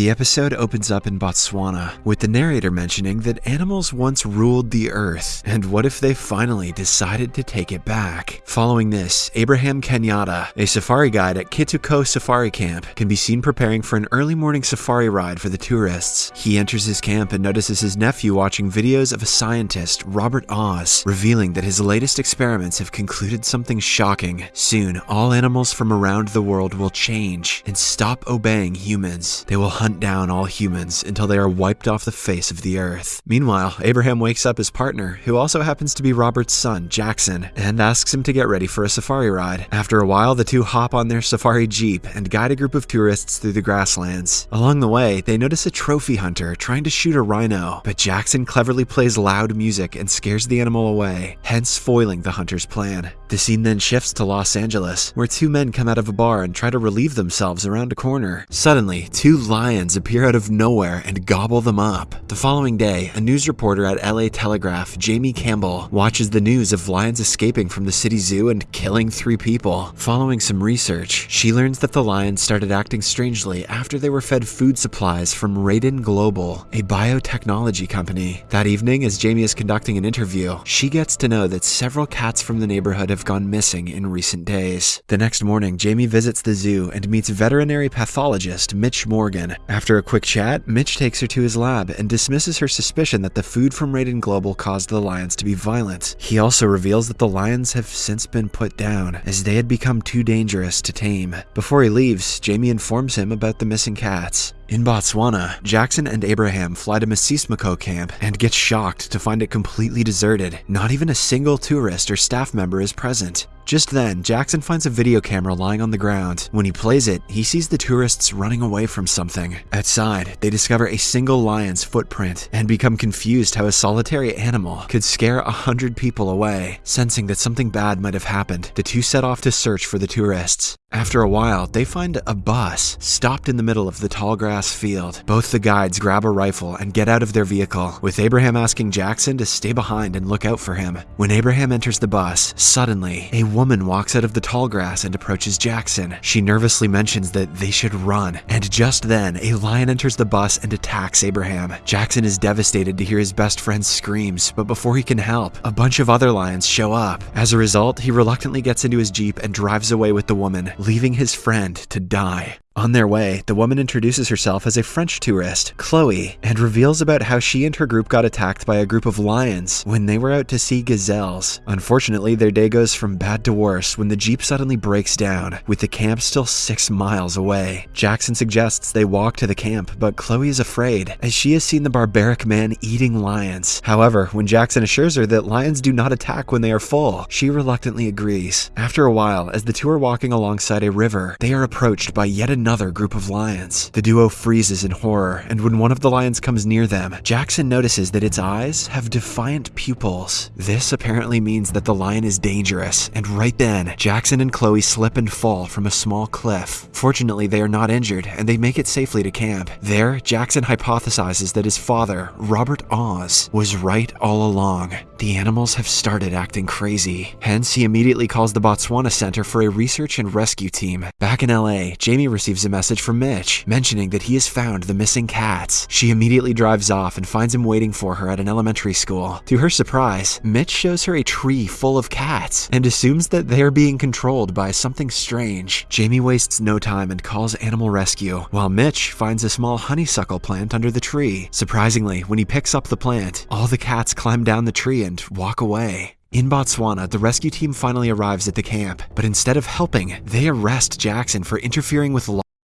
The episode opens up in Botswana, with the narrator mentioning that animals once ruled the earth, and what if they finally decided to take it back? Following this, Abraham Kenyatta, a safari guide at Kituko Safari Camp, can be seen preparing for an early morning safari ride for the tourists. He enters his camp and notices his nephew watching videos of a scientist, Robert Oz, revealing that his latest experiments have concluded something shocking. Soon, all animals from around the world will change and stop obeying humans. They will hunt down all humans until they are wiped off the face of the earth. Meanwhile, Abraham wakes up his partner, who also happens to be Robert's son, Jackson, and asks him to get ready for a safari ride. After a while, the two hop on their safari jeep and guide a group of tourists through the grasslands. Along the way, they notice a trophy hunter trying to shoot a rhino, but Jackson cleverly plays loud music and scares the animal away, hence foiling the hunter's plan. The scene then shifts to Los Angeles, where two men come out of a bar and try to relieve themselves around a corner. Suddenly, two lions appear out of nowhere and gobble them up. The following day, a news reporter at LA Telegraph, Jamie Campbell, watches the news of lions escaping from the city zoo and killing three people. Following some research, she learns that the lions started acting strangely after they were fed food supplies from Reiden Global, a biotechnology company. That evening, as Jamie is conducting an interview, she gets to know that several cats from the neighborhood have gone missing in recent days. The next morning, Jamie visits the zoo and meets veterinary pathologist Mitch Morgan. After a quick chat, Mitch takes her to his lab and dismisses her suspicion that the food from Reiden Global caused the lions to be violent. He also reveals that the lions have since been put down, as they had become too dangerous to tame. Before he leaves, Jamie informs him about the missing cats. In Botswana, Jackson and Abraham fly to Masismako camp and get shocked to find it completely deserted. Not even a single tourist or staff member is present. Just then, Jackson finds a video camera lying on the ground. When he plays it, he sees the tourists running away from something. Outside, they discover a single lion's footprint and become confused how a solitary animal could scare a hundred people away. Sensing that something bad might have happened, the two set off to search for the tourists. After a while, they find a bus stopped in the middle of the tall grass field. Both the guides grab a rifle and get out of their vehicle, with Abraham asking Jackson to stay behind and look out for him. When Abraham enters the bus, suddenly, a woman walks out of the tall grass and approaches Jackson. She nervously mentions that they should run, and just then, a lion enters the bus and attacks Abraham. Jackson is devastated to hear his best friend's screams, but before he can help, a bunch of other lions show up. As a result, he reluctantly gets into his jeep and drives away with the woman, leaving his friend to die. On their way, the woman introduces herself as a French tourist, Chloe, and reveals about how she and her group got attacked by a group of lions when they were out to see gazelles. Unfortunately, their day goes from bad to worse when the jeep suddenly breaks down, with the camp still six miles away. Jackson suggests they walk to the camp, but Chloe is afraid, as she has seen the barbaric man eating lions. However, when Jackson assures her that lions do not attack when they are full, she reluctantly agrees. After a while, as the two are walking alongside a river, they are approached by yet another another group of lions. The duo freezes in horror, and when one of the lions comes near them, Jackson notices that its eyes have defiant pupils. This apparently means that the lion is dangerous, and right then, Jackson and Chloe slip and fall from a small cliff. Fortunately, they are not injured, and they make it safely to camp. There, Jackson hypothesizes that his father, Robert Oz, was right all along. The animals have started acting crazy. Hence, he immediately calls the Botswana Center for a research and rescue team. Back in LA, Jamie receives a message from Mitch, mentioning that he has found the missing cats. She immediately drives off and finds him waiting for her at an elementary school. To her surprise, Mitch shows her a tree full of cats and assumes that they are being controlled by something strange. Jamie wastes no time and calls animal rescue, while Mitch finds a small honeysuckle plant under the tree. Surprisingly, when he picks up the plant, all the cats climb down the tree and walk away. In Botswana, the rescue team finally arrives at the camp, but instead of helping, they arrest Jackson for interfering with law